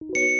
you